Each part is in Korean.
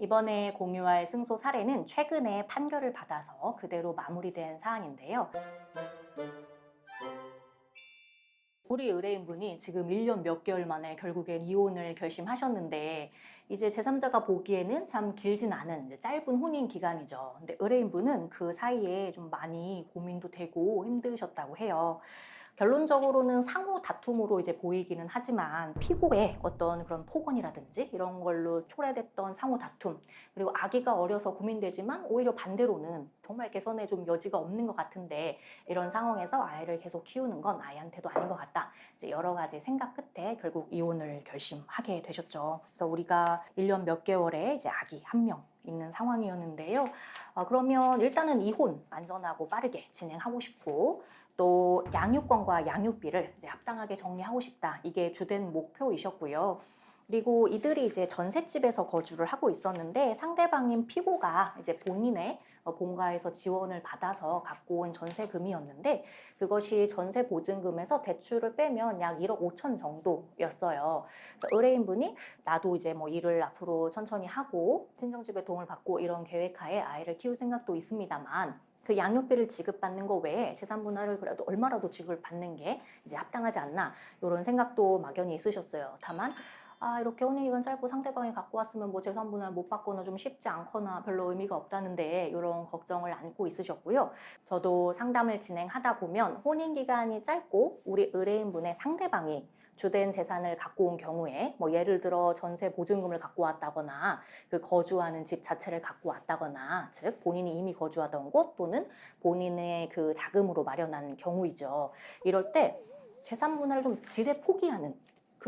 이번에 공유할 승소 사례는 최근에 판결을 받아서 그대로 마무리된 사안인데요. 우리 의뢰인분이 지금 1년 몇 개월 만에 결국엔 이혼을 결심하셨는데 이제 제3자가 보기에는 참 길진 않은 짧은 혼인 기간이죠. 근데 의뢰인분은 그 사이에 좀 많이 고민도 되고 힘드셨다고 해요. 결론적으로는 상호 다툼으로 이제 보이기는 하지만 피고의 어떤 그런 폭언이라든지 이런 걸로 초래됐던 상호 다툼 그리고 아기가 어려서 고민되지만 오히려 반대로는 정말 개선에 좀 여지가 없는 것 같은데 이런 상황에서 아이를 계속 키우는 건 아이한테도 아닌 것 같다. 이제 여러 가지 생각 끝에 결국 이혼을 결심하게 되셨죠. 그래서 우리가 1년 몇 개월에 이제 아기 한명 있는 상황이었는데요. 어, 그러면 일단은 이혼 안전하고 빠르게 진행하고 싶고 또 양육권과 양육비를 합당하게 정리하고 싶다. 이게 주된 목표이셨고요. 그리고 이들이 이제 전셋집에서 거주를 하고 있었는데 상대방인 피고가 이제 본인의 어, 본가에서 지원을 받아서 갖고 온 전세금이었는데 그것이 전세 보증금에서 대출을 빼면 약 1억 5천 정도였어요. 의뢰인분이 나도 이제 뭐 일을 앞으로 천천히 하고 친정집에 도움을 받고 이런 계획하에 아이를 키울 생각도 있습니다만 그 양육비를 지급받는 거 외에 재산 분할을 그래도 얼마라도 지급받는 게 이제 합당하지 않나 이런 생각도 막연히 있으셨어요. 다만 아 이렇게 혼인기간 짧고 상대방이 갖고 왔으면 뭐 재산 분할 못 받거나 좀 쉽지 않거나 별로 의미가 없다는데 이런 걱정을 안고 있으셨고요. 저도 상담을 진행하다 보면 혼인 기간이 짧고 우리 의뢰인분의 상대방이 주된 재산을 갖고 온 경우에 뭐 예를 들어 전세 보증금을 갖고 왔다거나 그 거주하는 집 자체를 갖고 왔다거나 즉 본인이 이미 거주하던 곳 또는 본인의 그 자금으로 마련한 경우이죠. 이럴 때 재산 분할을 좀 지레 포기하는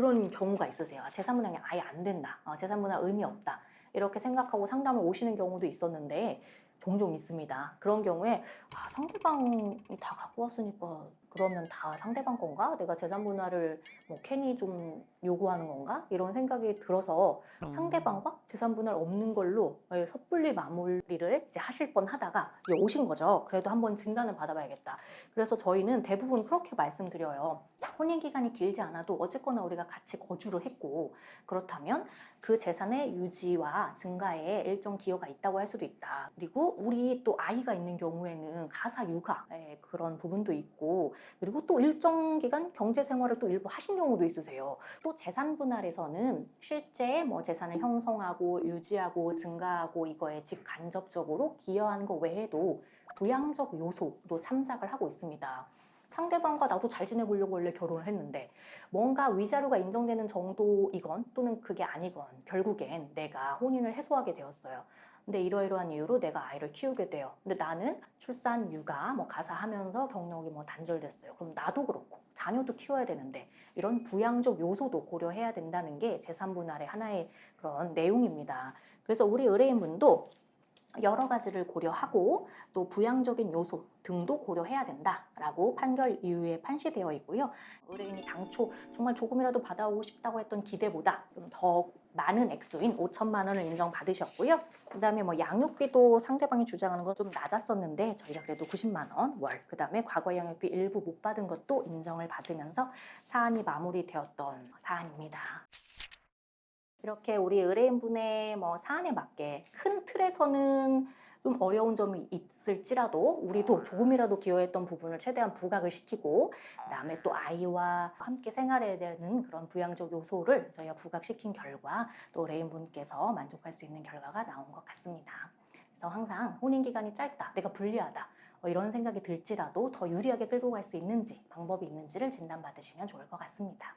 그런 경우가 있으세요. 아, 재산 분할이 아예 안 된다. 어, 재산 분할 의미 없다. 이렇게 생각하고 상담을 오시는 경우도 있었는데 종종 있습니다. 그런 경우에 아, 상대방이 다 갖고 왔으니까 그러면 다 상대방 건가? 내가 재산 분할을 뭐 괜히 좀 요구하는 건가? 이런 생각이 들어서 상대방과 재산 분할 없는 걸로 예, 섣불리 마무리를 이제 하실 뻔 하다가 오신 거죠. 그래도 한번 진단을 받아봐야겠다. 그래서 저희는 대부분 그렇게 말씀드려요. 혼인 기간이 길지 않아도 어쨌거나 우리가 같이 거주를 했고 그렇다면 그 재산의 유지와 증가에 일정 기여가 있다고 할 수도 있다. 그리고 우리 또 아이가 있는 경우에는 가사 육아 예, 그런 부분도 있고 그리고 또 일정 기간 경제 생활을 또 일부 하신 경우도 있으세요. 또 재산 분할에서는 실제 뭐 재산을 형성하고 유지하고 증가하고 이거에 직간접적으로 기여하는 것 외에도 부양적 요소도 참작을 하고 있습니다. 상대방과 나도 잘 지내보려고 원래 결혼을 했는데 뭔가 위자료가 인정되는 정도이건 또는 그게 아니건 결국엔 내가 혼인을 해소하게 되었어요. 근데 이러이러한 이유로 내가 아이를 키우게 돼요. 근데 나는 출산, 육아, 뭐 가사하면서 경력이 뭐 단절됐어요. 그럼 나도 그렇고 자녀도 키워야 되는데 이런 부양적 요소도 고려해야 된다는 게 재산 분할의 하나의 그런 내용입니다. 그래서 우리 의뢰인분도 여러 가지를 고려하고 또 부양적인 요소 등도 고려해야 된다라고 판결 이후에 판시되어 있고요. 의뢰인이 당초 정말 조금이라도 받아오고 싶다고 했던 기대보다 좀 더 많은 액수인 5천만 원을 인정받으셨고요. 그 다음에 뭐 양육비도 상대방이 주장하는 건 좀 낮았었는데 저희가 그래도 90만 원 월. 그 다음에 과거 양육비 일부 못 받은 것도 인정을 받으면서 사안이 마무리되었던 사안입니다. 이렇게 우리 의뢰인분의 뭐 사안에 맞게 큰 틀에서는 좀 어려운 점이 있을지라도 우리도 조금이라도 기여했던 부분을 최대한 부각을 시키고 그다음에 또 아이와 함께 생활해야 되는 그런 부양적 요소를 저희가 부각시킨 결과 또 의뢰인분께서 만족할 수 있는 결과가 나온 것 같습니다. 그래서 항상 혼인 기간이 짧다, 내가 불리하다 뭐 이런 생각이 들지라도 더 유리하게 끌고 갈 수 있는지 방법이 있는지를 진단받으시면 좋을 것 같습니다.